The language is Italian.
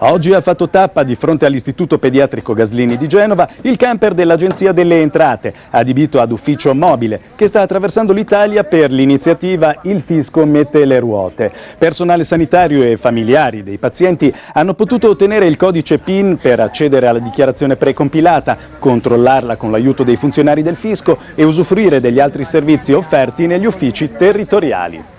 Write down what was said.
Oggi ha fatto tappa di fronte all'Istituto Pediatrico Gaslini di Genova il camper dell'Agenzia delle Entrate, adibito ad ufficio mobile, che sta attraversando l'Italia per l'iniziativa Il Fisco mette le ruote. Personale sanitario e familiari dei pazienti hanno potuto ottenere il codice PIN per accedere alla dichiarazione precompilata, controllarla con l'aiuto dei funzionari del Fisco e usufruire degli altri servizi offerti negli uffici territoriali.